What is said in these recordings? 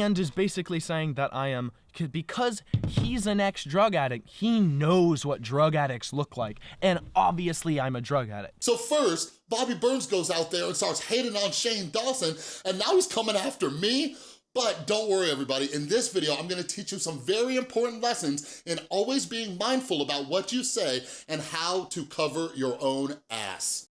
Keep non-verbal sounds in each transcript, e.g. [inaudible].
and is basically saying that I am because he's an ex-drug addict, he knows what drug addicts look like, and obviously I'm a drug addict. So first, Bobby Burns goes out there and starts hating on Shane Dawson, and now he's coming after me? But don't worry everybody, in this video, I'm gonna teach you some very important lessons in always being mindful about what you say and how to cover your own ass.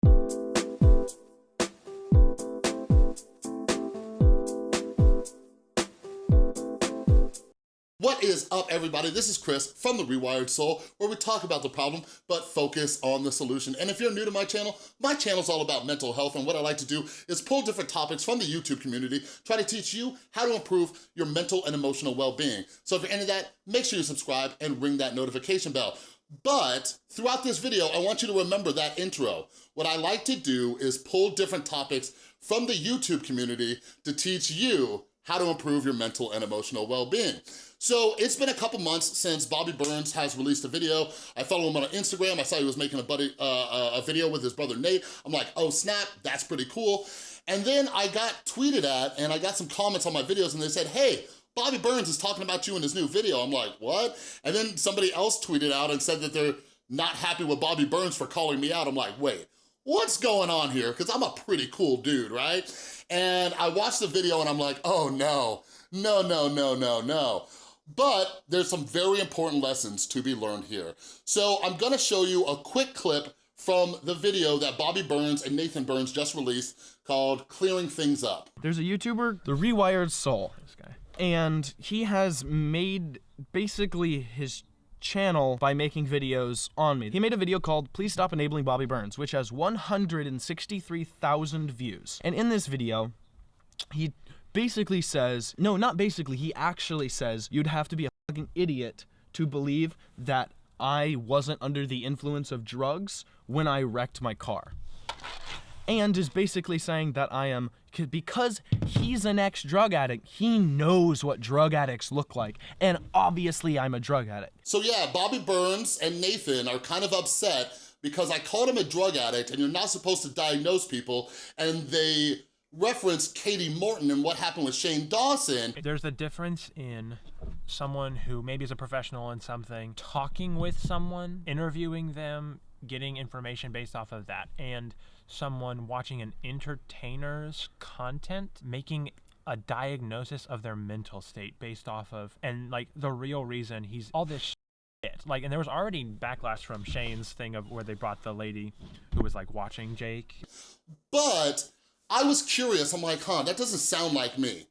What is up, everybody? This is Chris from The Rewired Soul, where we talk about the problem, but focus on the solution. And if you're new to my channel, my channel is all about mental health, and what I like to do is pull different topics from the YouTube community, try to teach you how to improve your mental and emotional well-being. So if you're into that, make sure you subscribe and ring that notification bell. But throughout this video, I want you to remember that intro. What I like to do is pull different topics from the YouTube community to teach you how to improve your mental and emotional well-being. So it's been a couple months since Bobby Burns has released a video. I follow him on Instagram. I saw he was making a, buddy, uh, uh, a video with his brother Nate. I'm like, oh snap, that's pretty cool. And then I got tweeted at and I got some comments on my videos and they said, hey, Bobby Burns is talking about you in his new video. I'm like, what? And then somebody else tweeted out and said that they're not happy with Bobby Burns for calling me out. I'm like, wait, what's going on here? Because I'm a pretty cool dude, right? And I watched the video and I'm like, oh no, no, no, no, no, no. But there's some very important lessons to be learned here. So I'm gonna show you a quick clip from the video that Bobby Burns and Nathan Burns just released called Clearing Things Up. There's a YouTuber, The Rewired Soul, this guy. And he has made basically his channel by making videos on me. He made a video called Please Stop Enabling Bobby Burns, which has 163,000 views. And in this video, he basically says, no, not basically, he actually says you'd have to be a fucking idiot to believe that I wasn't under the influence of drugs when I wrecked my car. And is basically saying that I am, because he's an ex-drug addict, he knows what drug addicts look like. And obviously I'm a drug addict. So yeah, Bobby Burns and Nathan are kind of upset because I called him a drug addict and you're not supposed to diagnose people and they reference Kati Morton and what happened with Shane Dawson. There's a difference in someone who maybe is a professional in something, talking with someone, interviewing them, getting information based off of that, and someone watching an entertainer's content, making a diagnosis of their mental state based off of, and like the real reason he's all this Shit. Like, and there was already backlash from Shane's thing of where they brought the lady who was like watching Jake. But I was curious, I'm like, huh, that doesn't sound like me.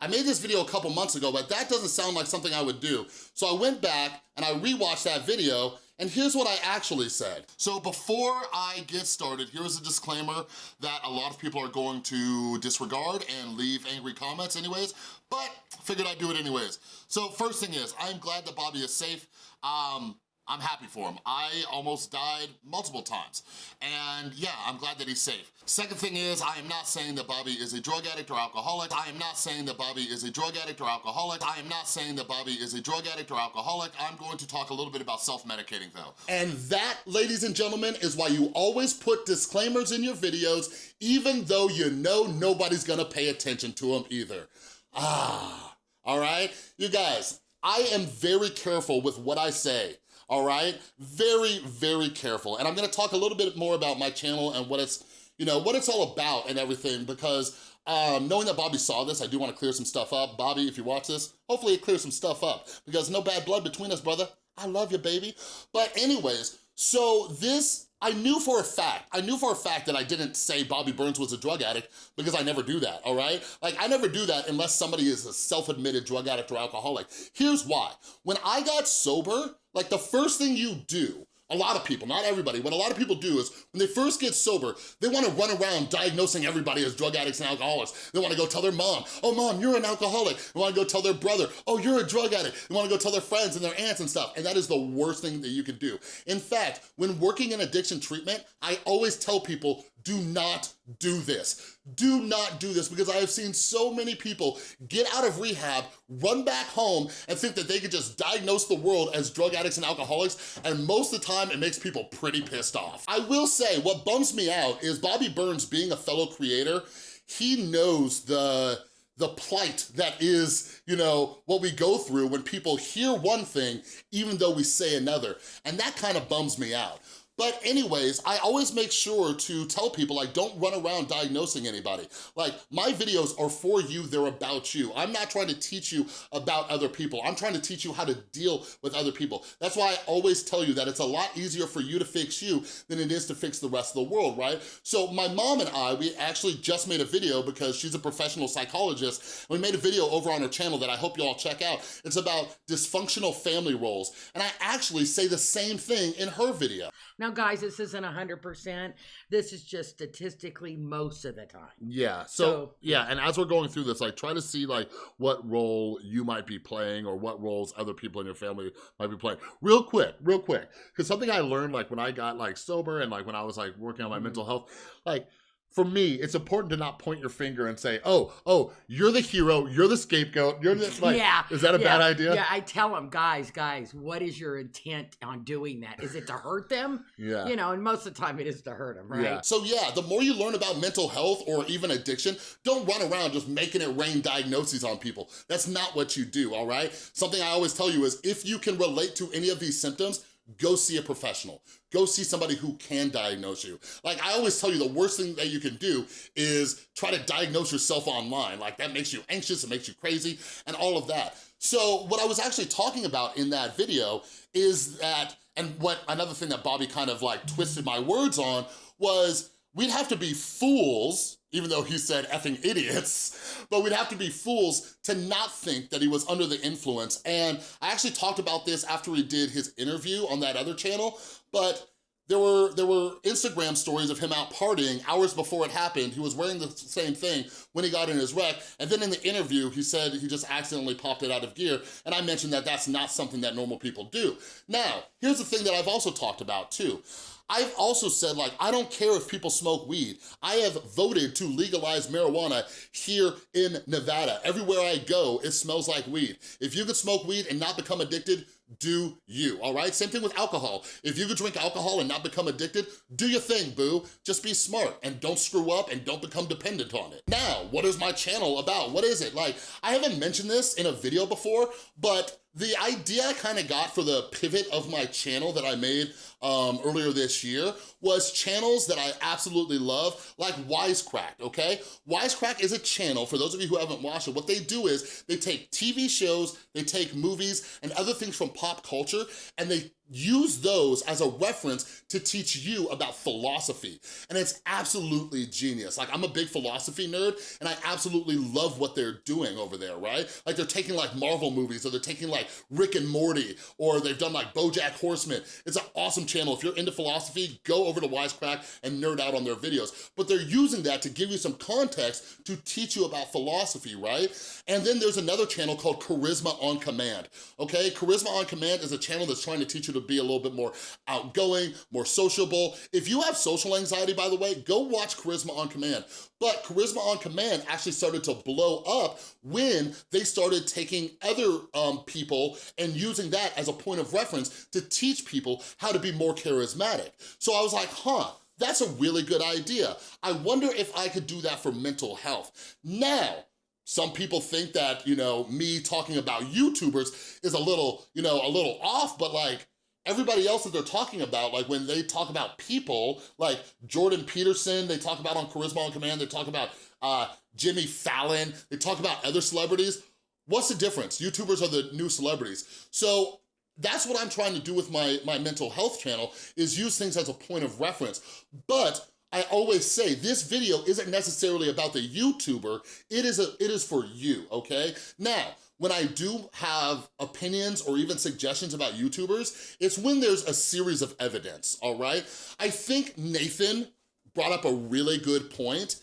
I made this video a couple months ago, but that doesn't sound like something I would do. So I went back and I rewatched that video and here's what I actually said. So before I get started, here's a disclaimer that a lot of people are going to disregard and leave angry comments anyways, but figured I'd do it anyways. So first thing is, I'm glad that Bobby is safe. Um, I'm happy for him. I almost died multiple times. And yeah, I'm glad that he's safe. Second thing is, I am not saying that Bobby is a drug addict or alcoholic. I am not saying that Bobby is a drug addict or alcoholic. I am not saying that Bobby is a drug addict or alcoholic. I'm going to talk a little bit about self-medicating though. And that, ladies and gentlemen, is why you always put disclaimers in your videos, even though you know nobody's gonna pay attention to them either. Ah, all right? You guys, I am very careful with what I say all right? Very, very careful. And I'm gonna talk a little bit more about my channel and what it's, you know, what it's all about and everything because um, knowing that Bobby saw this, I do wanna clear some stuff up. Bobby, if you watch this, hopefully it clears some stuff up because no bad blood between us, brother. I love you, baby. But anyways, so this I knew for a fact, I knew for a fact that I didn't say Bobby Burns was a drug addict because I never do that, all right? Like, I never do that unless somebody is a self-admitted drug addict or alcoholic. Here's why. When I got sober, like the first thing you do a lot of people, not everybody, what a lot of people do is when they first get sober, they wanna run around diagnosing everybody as drug addicts and alcoholics. They wanna go tell their mom, oh mom, you're an alcoholic. They wanna go tell their brother, oh, you're a drug addict. They wanna go tell their friends and their aunts and stuff. And that is the worst thing that you can do. In fact, when working in addiction treatment, I always tell people, do not do this. Do not do this because I have seen so many people get out of rehab, run back home, and think that they could just diagnose the world as drug addicts and alcoholics, and most of the time it makes people pretty pissed off. I will say, what bums me out is Bobby Burns being a fellow creator, he knows the the plight that is, you know, what we go through when people hear one thing, even though we say another. And that kind of bums me out. But anyways, I always make sure to tell people, like, don't run around diagnosing anybody. Like, my videos are for you, they're about you. I'm not trying to teach you about other people. I'm trying to teach you how to deal with other people. That's why I always tell you that it's a lot easier for you to fix you than it is to fix the rest of the world, right? So my mom and I, we actually just made a video because she's a professional psychologist. we made a video over on her channel that I hope you all check out. It's about dysfunctional family roles. And I actually say the same thing in her video. Guys, this isn't 100%. This is just statistically most of the time. Yeah. So, So- yeah, and as we're going through this, like try to see like what role you might be playing or what roles other people in your family might be playing. Real quick, real quick. Cause something I learned like when I got like sober and like when I was like working on my Mhm. mental health, like for me, it's important to not point your finger and say, "Oh, oh, you're the hero, you're the scapegoat, you're the like." yeah. Is that a yeah, bad idea? Yeah, I tell them, guys, guys, what is your intent on doing that? Is it to hurt them? Yeah. You know, and most of the time it is to hurt them, right? Yeah. So yeah, the more you learn about mental health or even addiction, don't run around just making it rain diagnoses on people. That's not what you do, all right? Something I always tell you is if you can relate to any of these symptoms, go see a professional. Go see somebody who can diagnose you. Like I always tell you, the worst thing that you can do is try to diagnose yourself online. Like that makes you anxious, it makes you crazy, and all of that. So what I was actually talking about in that video is that, and what another thing that Bobby kind of like twisted my words on was we'd have to be fools, even though he said effing idiots, [laughs] but we'd have to be fools to not think that he was under the influence. And I actually talked about this after he did his interview on that other channel, but there were there were Instagram stories of him out partying hours before it happened. He was wearing the same thing when he got in his wreck. And then in the interview, he said he just accidentally popped it out of gear. And I mentioned that that's not something that normal people do. Now, here's the thing that I've also talked about too. I've also said, like, I don't care if people smoke weed. I have voted to legalize marijuana here in Nevada. Everywhere I go, it smells like weed. If you could smoke weed and not become addicted, do you, all right? Same thing with alcohol. If you could drink alcohol and not become addicted, do your thing, boo. Just be smart and don't screw up and don't become dependent on it. Now, what is my channel about? What is it? Like, I haven't mentioned this in a video before, but the idea I kind of got for the pivot of my channel that I made um, earlier this year was channels that I absolutely love, like Wisecrack, okay? Wisecrack is a channel, for those of you who haven't watched it, what they do is they take TV shows, they take movies and other things from pop culture, and they use those as a reference to teach you about philosophy. And it's absolutely genius. Like, I'm a big philosophy nerd, and I absolutely love what they're doing over there, right? Like, they're taking like Marvel movies, or they're taking like Rick and Morty, or they've done like BoJack Horseman. It's an awesome channel. If you're into philosophy, go over to Wisecrack and nerd out on their videos. But they're using that to give you some context to teach you about philosophy, right? And then there's another channel called Charisma on Command, okay? Charisma on Command is a channel that's trying to teach you to be a little bit more outgoing, more sociable. If you have social anxiety, by the way, go watch Charisma on Command. But Charisma on Command actually started to blow up when they started taking other um, people and using that as a point of reference to teach people how to be more charismatic. So I was like, huh, that's a really good idea. I wonder if I could do that for mental health. Now, some people think that, you know, me talking about YouTubers is a little, you know, a little off, but like, everybody else that they're talking about, like when they talk about people, like Jordan Peterson, they talk about on Charisma on Command, they talk about uh, Jimmy Fallon, they talk about other celebrities. What's the difference? YouTubers are the new celebrities. So that's what I'm trying to do with my, my mental health channel, is use things as a point of reference. But I always say this video isn't necessarily about the YouTuber, it is, a, it is for you, okay? Now, when I do have opinions or even suggestions about YouTubers, it's when there's a series of evidence, all right? I think Nathan brought up a really good point,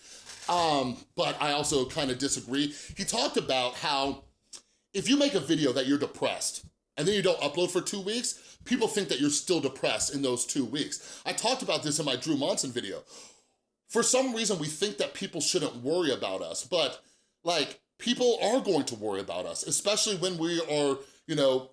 um, but I also kind of disagree. He talked about how if you make a video that you're depressed and then you don't upload for two weeks, people think that you're still depressed in those two weeks. I talked about this in my Drew Monson video. For some reason, we think that people shouldn't worry about us, but like, people are going to worry about us, especially when we are, you know,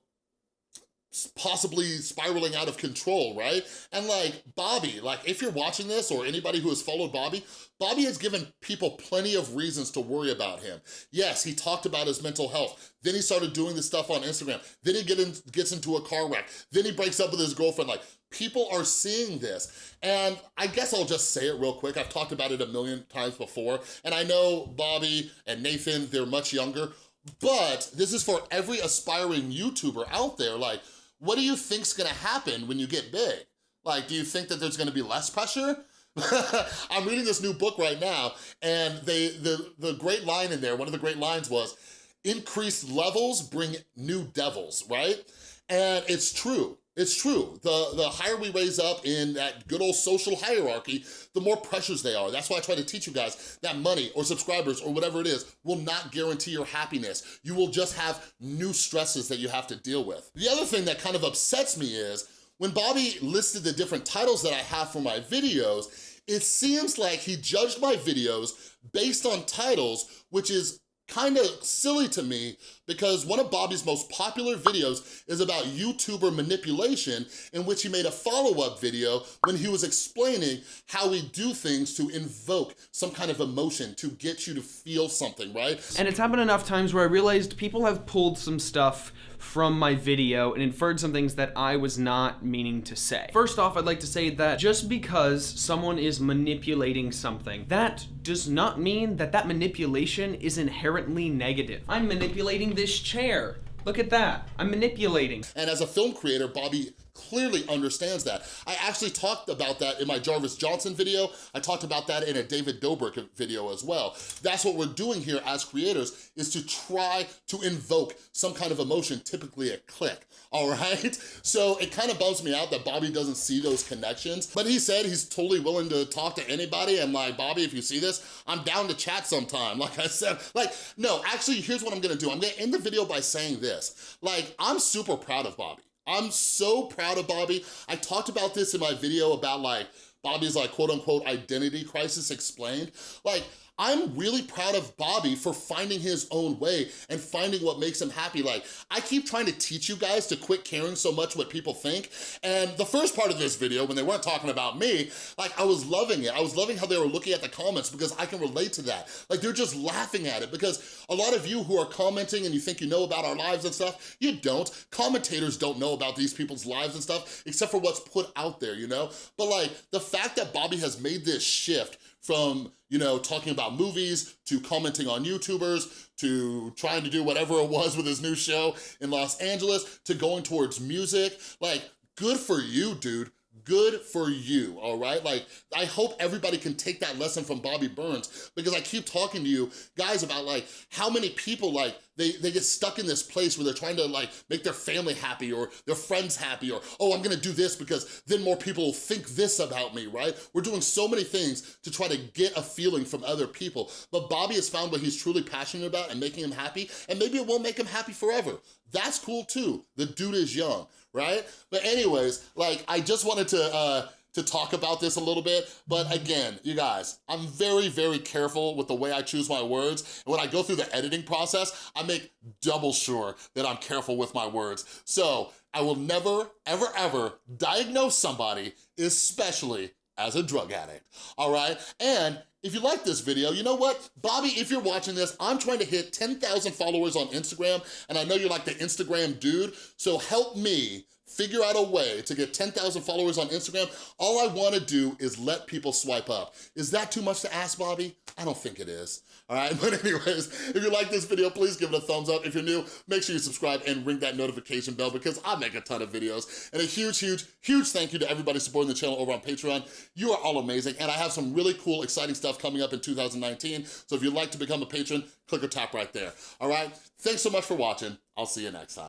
possibly spiraling out of control, right? And like Bobby, like if you're watching this or anybody who has followed Bobby, Bobby has given people plenty of reasons to worry about him. Yes, he talked about his mental health. Then he started doing this stuff on Instagram. Then he get in, gets into a car wreck. Then he breaks up with his girlfriend. Like people are seeing this. And I guess I'll just say it real quick. I've talked about it a million times before. And I know Bobby and Nathan, they're much younger, but this is for every aspiring YouTuber out there. Like, what do you think's gonna happen when you get big? Like, do you think that there's gonna be less pressure? [laughs] I'm reading this new book right now, and they the, the great line in there, one of the great lines was, increased levels bring new devils, right? And it's true. It's true. The, the higher we raise up in that good old social hierarchy, the more pressures they are. That's why I try to teach you guys that money or subscribers or whatever it is will not guarantee your happiness. You will just have new stresses that you have to deal with. The other thing that kind of upsets me is when Bobby listed the different titles that I have for my videos, it seems like he judged my videos based on titles, which is kind of silly to me because one of Bobby's most popular videos is about YouTuber manipulation in which he made a follow-up video when he was explaining how we do things to invoke some kind of emotion to get you to feel something, right? And it's happened enough times where I realized people have pulled some stuff from my video and inferred some things that I was not meaning to say. First off, I'd like to say that just because someone is manipulating something, that does not mean that that manipulation is inherently negative. I'm manipulating this chair. Look at that, I'm manipulating. And as a film creator, Bobby clearly understands that. I actually talked about that in my Jarvis Johnson video. I talked about that in a David Dobrik video as well. That's what we're doing here as creators is to try to invoke some kind of emotion, typically a click, [laughs] all right? So it kind of bums me out that Bobby doesn't see those connections, but he said he's totally willing to talk to anybody and like, Bobby, if you see this, I'm down to chat sometime. [laughs] Like I said, like, no, actually, here's what I'm gonna do. I'm gonna end the video by saying this. Like, I'm super proud of Bobby. I'm so proud of Bobby. I talked about this in my video about like, Bobby's like quote unquote identity crisis explained. Like, I'm really proud of Bobby for finding his own way and finding what makes him happy. Like, I keep trying to teach you guys to quit caring so much what people think. And the first part of this video, when they weren't talking about me, like, I was loving it. I was loving how they were looking at the comments because I can relate to that. Like, they're just laughing at it because a lot of you who are commenting and you think you know about our lives and stuff, you don't. Commentators don't know about these people's lives and stuff except for what's put out there, you know? But like, the fact that Bobby has made this shift from, you know, talking about movies to commenting on YouTubers to trying to do whatever it was with his new show in Los Angeles to going towards music. Like, good for you, dude good for you, all right? Like, I hope everybody can take that lesson from Bobby Burns because I keep talking to you guys about like how many people like, they, they get stuck in this place where they're trying to like make their family happy or their friends happy or, oh, I'm gonna do this because then more people will think this about me, right? We're doing so many things to try to get a feeling from other people. But Bobby has found what he's truly passionate about and making him happy, and maybe it won't make him happy forever. That's cool too. The dude is young, right? But anyways, like I just wanted to uh, to talk about this a little bit, but again, you guys, I'm very, very careful with the way I choose my words, and when I go through the editing process, I make double sure that I'm careful with my words. So I will never, ever, ever diagnose somebody, especially as a drug addict, all right? And if you like this video, you know what? Bobby, if you're watching this, I'm trying to hit 10,000 followers on Instagram, and I know you're like the Instagram dude, so help me figure out a way to get 10,000 followers on Instagram. All I wanna do is let people swipe up. Is that too much to ask, Bobby? I don't think it is. All right, [laughs] but anyways, if you like this video, please give it a thumbs up. If you're new, make sure you subscribe and ring that notification bell because I make a ton of videos. And a huge, huge, huge thank you to everybody supporting the channel over on Patreon. You are all amazing, and I have some really cool, exciting stuff coming up in 2019. So if you'd like to become a patron, click or tap right there, all right? Thanks so much for watching. I'll see you next time.